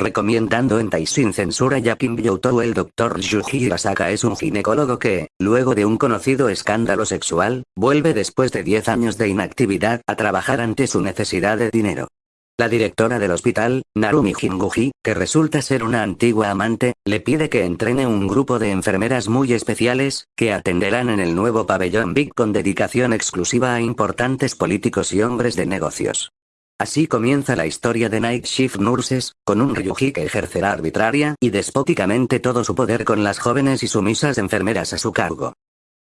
recomendando en Tai sin censura ya Kim Byoutou el Dr. Yuji Hirasaka es un ginecólogo que, luego de un conocido escándalo sexual, vuelve después de 10 años de inactividad a trabajar ante su necesidad de dinero. La directora del hospital, Narumi Jinguji, que resulta ser una antigua amante, le pide que entrene un grupo de enfermeras muy especiales, que atenderán en el nuevo pabellón Big con dedicación exclusiva a importantes políticos y hombres de negocios. Así comienza la historia de Night Shift Nurses, con un Ryuji que ejercerá arbitraria y despóticamente todo su poder con las jóvenes y sumisas enfermeras a su cargo.